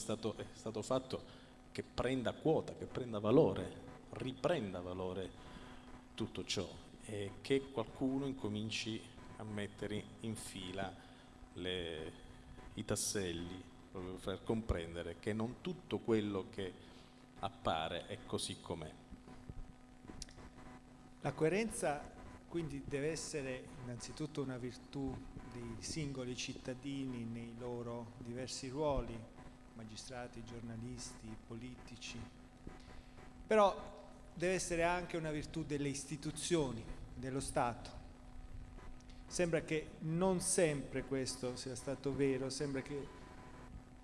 stato, è stato fatto che prenda quota, che prenda valore, riprenda valore tutto ciò e che qualcuno incominci a mettere in fila le, i tasselli proprio per comprendere che non tutto quello che appare è così com'è. La coerenza quindi deve essere innanzitutto una virtù dei singoli cittadini nei loro diversi ruoli, magistrati, giornalisti, politici, però deve essere anche una virtù delle istituzioni, dello Stato. Sembra che non sempre questo sia stato vero, sembra che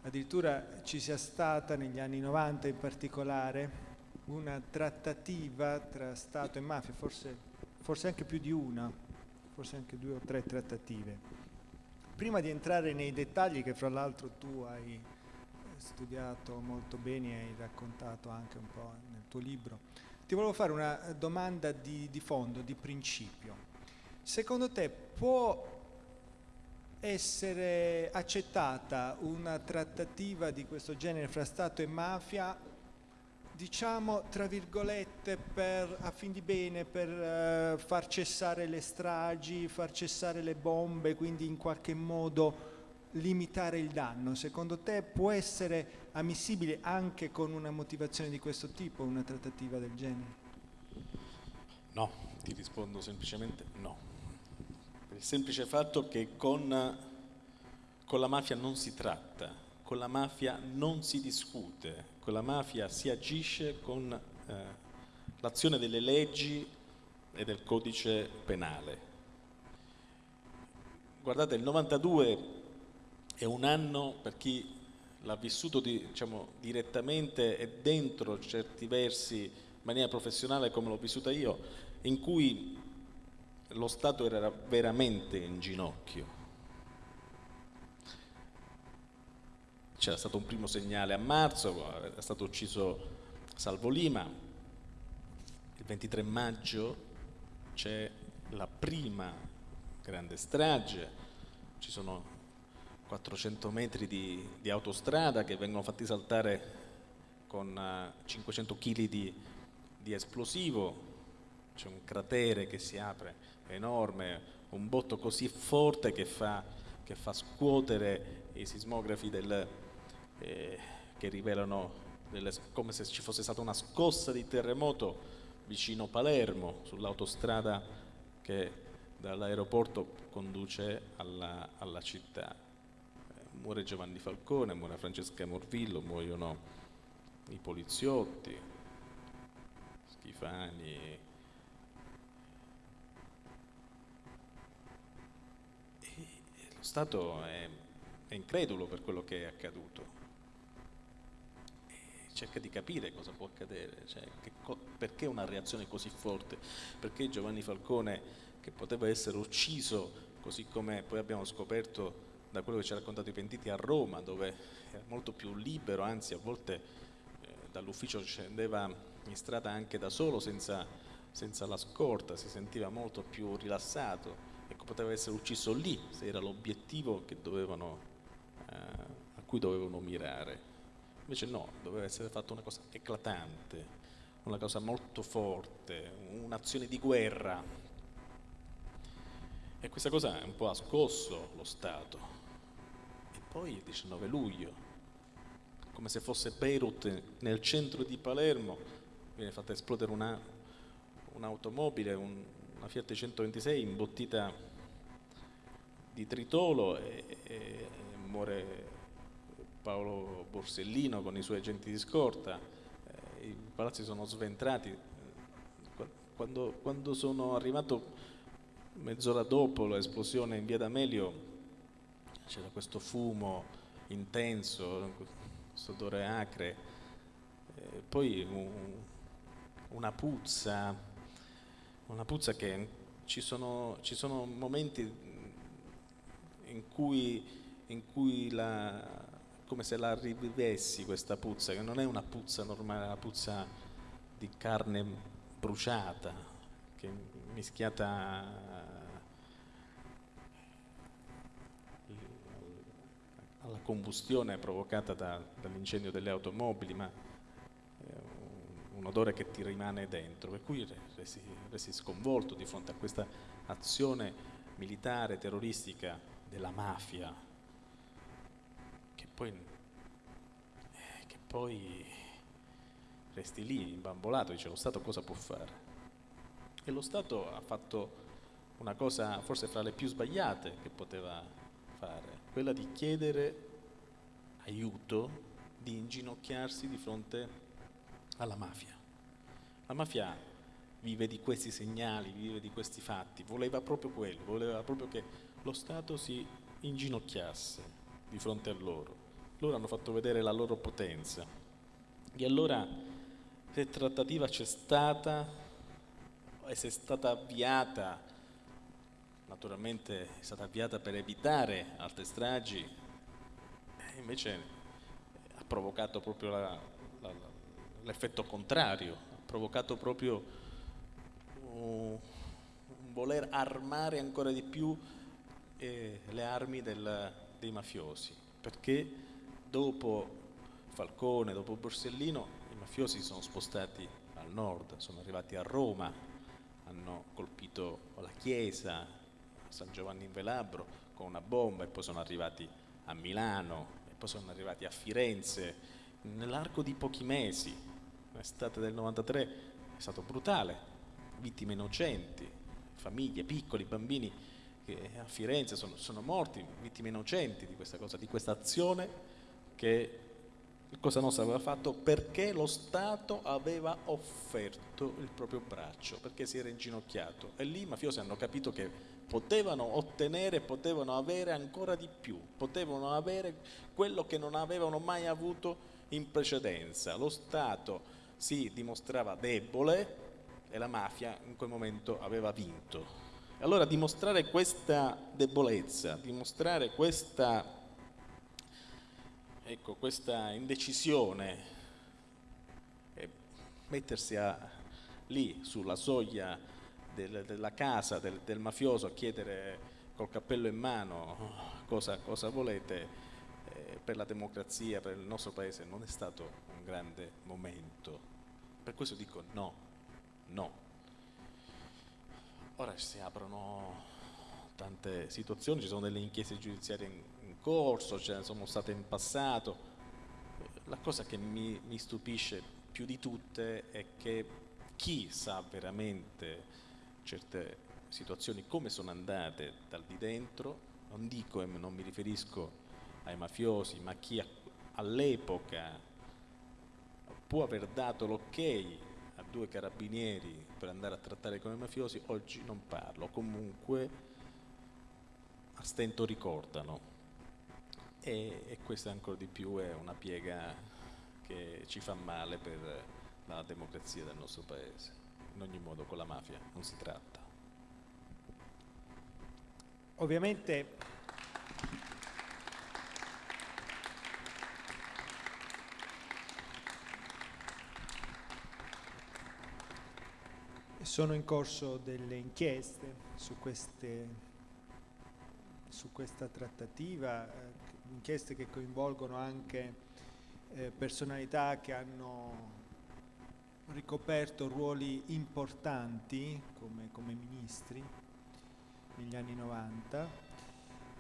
addirittura ci sia stata negli anni 90 in particolare una trattativa tra Stato e mafia, forse, forse anche più di una, forse anche due o tre trattative. Prima di entrare nei dettagli che fra l'altro tu hai studiato molto bene e hai raccontato anche un po' nel tuo libro, ti volevo fare una domanda di, di fondo, di principio. Secondo te può essere accettata una trattativa di questo genere fra Stato e mafia, diciamo tra virgolette per, a fin di bene, per uh, far cessare le stragi, far cessare le bombe, quindi in qualche modo limitare il danno. Secondo te può essere ammissibile anche con una motivazione di questo tipo una trattativa del genere? No, ti rispondo semplicemente no il semplice fatto che con, con la mafia non si tratta, con la mafia non si discute, con la mafia si agisce con eh, l'azione delle leggi e del codice penale. Guardate, il 92 è un anno per chi l'ha vissuto di, diciamo, direttamente e dentro certi versi in maniera professionale come l'ho vissuta io, in cui lo Stato era veramente in ginocchio. C'era stato un primo segnale a marzo, è stato ucciso Salvo Lima, il 23 maggio c'è la prima grande strage, ci sono 400 metri di, di autostrada che vengono fatti saltare con 500 eh, kg di, di esplosivo, c'è un cratere che si apre enorme, un botto così forte che fa, che fa scuotere i sismografi del, eh, che rivelano delle, come se ci fosse stata una scossa di terremoto vicino Palermo, sull'autostrada che dall'aeroporto conduce alla, alla città. Muore Giovanni Falcone, muore Francesca Morvillo, muoiono i poliziotti, Schifani, Stato è, è incredulo per quello che è accaduto. E cerca di capire cosa può accadere, cioè, co perché una reazione così forte, perché Giovanni Falcone che poteva essere ucciso così come poi abbiamo scoperto da quello che ci ha raccontato i pentiti a Roma dove era molto più libero, anzi a volte eh, dall'ufficio scendeva in strada anche da solo senza, senza la scorta, si sentiva molto più rilassato ecco, poteva essere ucciso lì se era l'obiettivo eh, a cui dovevano mirare. Invece no, doveva essere fatta una cosa eclatante, una cosa molto forte, un'azione di guerra. E questa cosa un po' ha scosso lo Stato. E poi il 19 luglio, come se fosse Beirut nel centro di Palermo, viene fatta esplodere un'automobile, un, una Fiat 126 imbottita di tritolo e, e muore Paolo Borsellino con i suoi agenti di scorta, eh, i palazzi sono sventrati. Quando, quando sono arrivato mezz'ora dopo l'esplosione in via D'Amelio c'era questo fumo intenso, questo odore acre, eh, poi un, una puzza una puzza che ci sono, ci sono momenti in cui, in cui la, come se la rivivessi questa puzza, che non è una puzza normale, è una puzza di carne bruciata, mischiata alla combustione provocata da, dall'incendio delle automobili, ma eh, un odore che ti rimane dentro, per cui resti, resti sconvolto di fronte a questa azione militare, terroristica della mafia, che poi, eh, che poi resti lì imbambolato, dice lo Stato cosa può fare? E lo Stato ha fatto una cosa forse fra le più sbagliate che poteva fare, quella di chiedere aiuto, di inginocchiarsi di fronte alla mafia. La mafia vive di questi segnali, vive di questi fatti, voleva proprio quello, voleva proprio che lo Stato si inginocchiasse di fronte a loro. Loro hanno fatto vedere la loro potenza. E allora se trattativa c'è stata e se è stata avviata, naturalmente è stata avviata per evitare altre stragi, invece ha provocato proprio l'effetto contrario, ha provocato proprio un voler armare ancora di più eh, le armi del, dei mafiosi, perché dopo Falcone, dopo Borsellino, i mafiosi si sono spostati al nord, sono arrivati a Roma, hanno colpito la chiesa, San Giovanni in Velabro con una bomba e poi sono arrivati a Milano e poi sono arrivati a Firenze. Nell'arco di pochi mesi, l'estate del 93 è stato brutale, vittime innocenti, famiglie, piccoli, bambini che a Firenze sono, sono morti, vittime innocenti di questa cosa, di questa azione che Cosa Nostra aveva fatto? Perché lo Stato aveva offerto il proprio braccio, perché si era inginocchiato. E lì i mafiosi hanno capito che potevano ottenere, potevano avere ancora di più, potevano avere quello che non avevano mai avuto in precedenza. Lo Stato si dimostrava debole e la mafia in quel momento aveva vinto. Allora dimostrare questa debolezza, dimostrare questa, ecco, questa indecisione mettersi a, lì sulla soglia del, della casa del, del, mafioso a chiedere col cappello in mano cosa, cosa volete eh, per la democrazia, per il nostro paese non è stato un grande momento. Per questo dico no, no. Ora si aprono tante situazioni, ci sono delle inchieste giudiziarie in, in corso, ce ne sono state in passato. La cosa che mi, mi stupisce più di tutte è che chi sa veramente certe situazioni come sono andate dal di dentro, non dico e non mi riferisco ai mafiosi, ma chi all'epoca può aver dato l'ok a due carabinieri per andare a trattare con i mafiosi, oggi non parlo, comunque a stento ricordano. E, e questa ancora di più è una piega che ci fa male per la democrazia del nostro paese in ogni modo con la mafia non si tratta. Ovviamente sono in corso delle inchieste su, queste, su questa trattativa, eh, inchieste che coinvolgono anche eh, personalità che hanno ricoperto ruoli importanti come, come ministri negli anni 90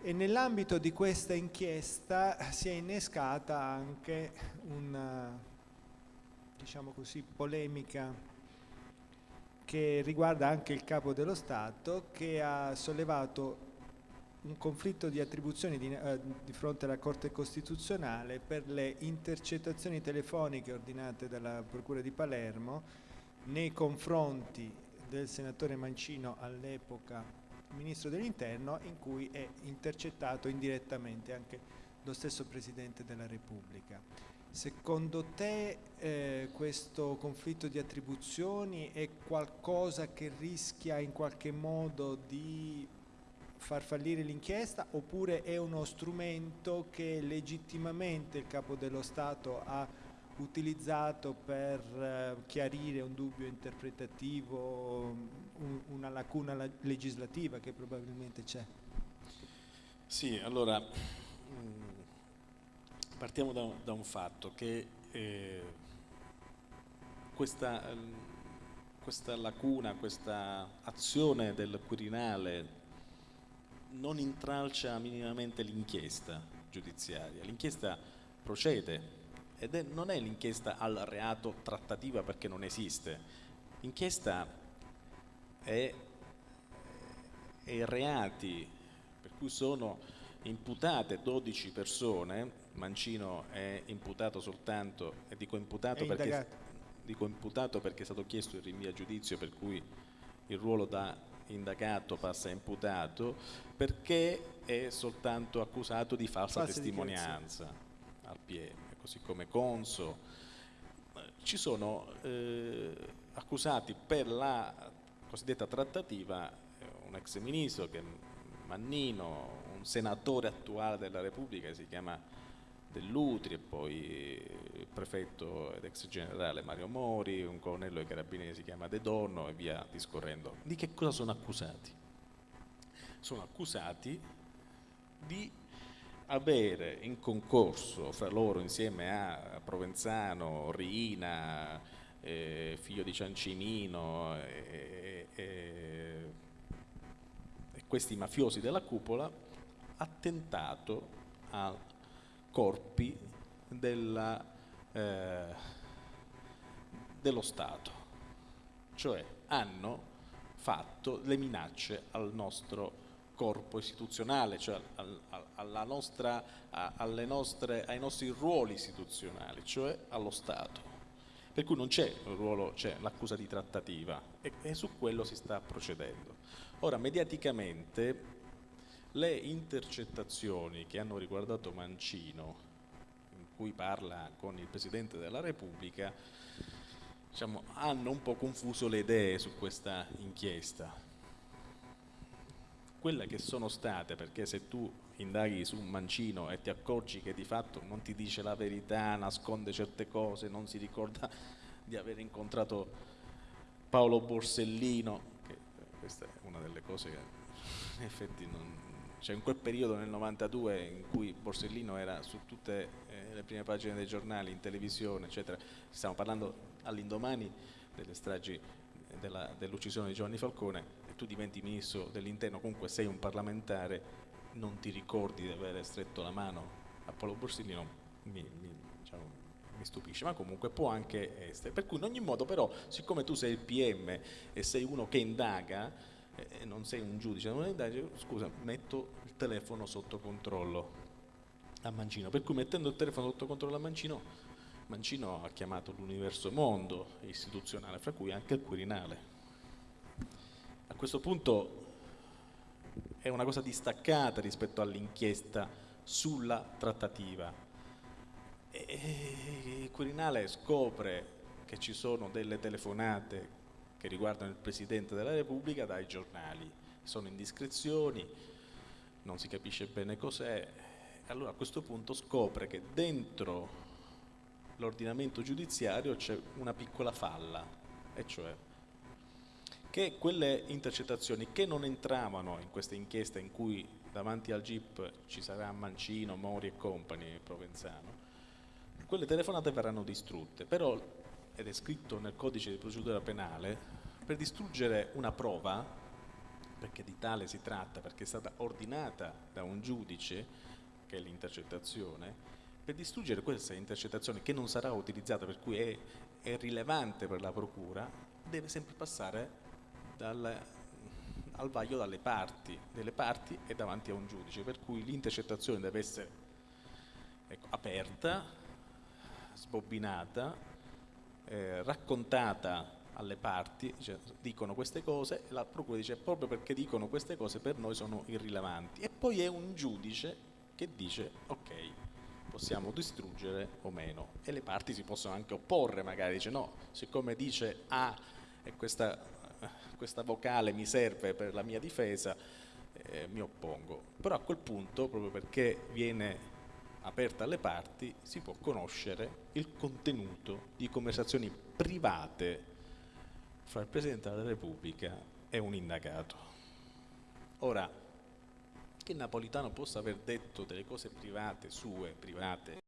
e nell'ambito di questa inchiesta si è innescata anche una diciamo così, polemica che riguarda anche il capo dello Stato che ha sollevato un conflitto di attribuzioni di, eh, di, fronte alla Corte Costituzionale per le intercettazioni telefoniche ordinate dalla Procura di Palermo nei confronti del senatore Mancino all'epoca Ministro dell'Interno in cui è intercettato indirettamente anche lo stesso Presidente della Repubblica. Secondo te eh, questo conflitto di attribuzioni è qualcosa che rischia in qualche modo di far fallire l'inchiesta oppure è uno strumento che legittimamente il capo dello Stato ha utilizzato per eh, chiarire un dubbio interpretativo, un, una lacuna legislativa che probabilmente c'è? Sì, allora, mm, Partiamo da, da un fatto che eh, questa, questa lacuna, questa azione del Quirinale non intralcia minimamente l'inchiesta giudiziaria. L'inchiesta procede ed è, non è l'inchiesta al reato trattativa perché non esiste. L'inchiesta è, è reati per cui sono imputate 12 persone, Mancino è imputato soltanto, e dico imputato, perché, dico imputato perché è stato chiesto il rinvio a giudizio per cui il ruolo da indagato passa a imputato, perché è soltanto accusato di falsa, falsa testimonianza al PM così come Conso, ci sono eh, accusati per la cosiddetta trattativa eh, un ex ministro che è Mannino, un senatore attuale della Repubblica che si chiama Dell'Utri e poi il prefetto ed ex generale Mario Mori, un colonnello dei carabinieri si chiama De Donno e via discorrendo. Di che cosa sono accusati? Sono accusati di avere in concorso fra loro insieme a Provenzano, Riina, eh, figlio di Ciancimino e, e, e questi mafiosi della cupola attentato a corpi della, eh, dello Stato, cioè hanno fatto le minacce al nostro corpo istituzionale, cioè nostra, nostre, ai nostri ruoli istituzionali, cioè allo Stato. Per cui non c'è l'accusa di trattativa e, e su quello si sta procedendo. Ora, mediaticamente, le intercettazioni che hanno riguardato Mancino, in cui parla con il Presidente della Repubblica, diciamo, hanno un po' confuso le idee su questa inchiesta. Quelle che sono state, perché se tu indaghi su mancino e ti accorgi che di fatto non ti dice la verità, nasconde certe cose, non si ricorda di aver incontrato Paolo Borsellino, che questa è una delle cose che in effetti non... cioè in quel periodo nel 92 in cui Borsellino era su tutte eh, le prime pagine dei giornali, in televisione, eccetera, stiamo parlando all'indomani delle stragi dell'uccisione di Giovanni Falcone, tu diventi ministro dell'interno, comunque sei un parlamentare, non ti ricordi di aver stretto la mano a Paolo Borsellino, mi, mi, diciamo, mi stupisce, ma comunque può anche essere. Per cui in ogni modo però, siccome tu sei il PM e sei uno che indaga, eh, non sei un giudice, non indagine, scusa, metto il telefono sotto controllo a Mancino, per cui mettendo il telefono sotto controllo a Mancino, Mancino ha chiamato l'universo mondo istituzionale, fra cui anche il Quirinale a questo punto è una cosa distaccata rispetto all'inchiesta sulla trattativa. E il Quirinale scopre che ci sono delle telefonate che riguardano il Presidente della Repubblica dai giornali, sono indiscrezioni, non si capisce bene cos'è, allora a questo punto scopre che dentro l'ordinamento giudiziario c'è una piccola falla, e cioè che quelle intercettazioni che non entravano in questa inchiesta in cui davanti al GIP ci sarà Mancino, Mori e compagni, Provenzano, quelle telefonate verranno distrutte, però, ed è scritto nel codice di procedura penale, per distruggere una prova, perché di tale si tratta, perché è stata ordinata da un giudice, che è l'intercettazione, per distruggere questa intercettazione che non sarà utilizzata, per cui è, è rilevante per la procura, deve sempre passare dal, al vaglio dalle parti, delle parti e davanti a un giudice, per cui l'intercettazione deve essere ecco, aperta, sbobbinata, eh, raccontata alle parti, cioè, dicono queste cose, la procura dice proprio perché dicono queste cose per noi sono irrilevanti e poi è un giudice che dice ok, possiamo distruggere o meno e le parti si possono anche opporre magari, dice no, siccome dice A e questa questa vocale mi serve per la mia difesa, eh, mi oppongo. Però a quel punto, proprio perché viene aperta alle parti, si può conoscere il contenuto di conversazioni private fra il Presidente della Repubblica e un indagato. Ora, che Napolitano possa aver detto delle cose private, sue, private,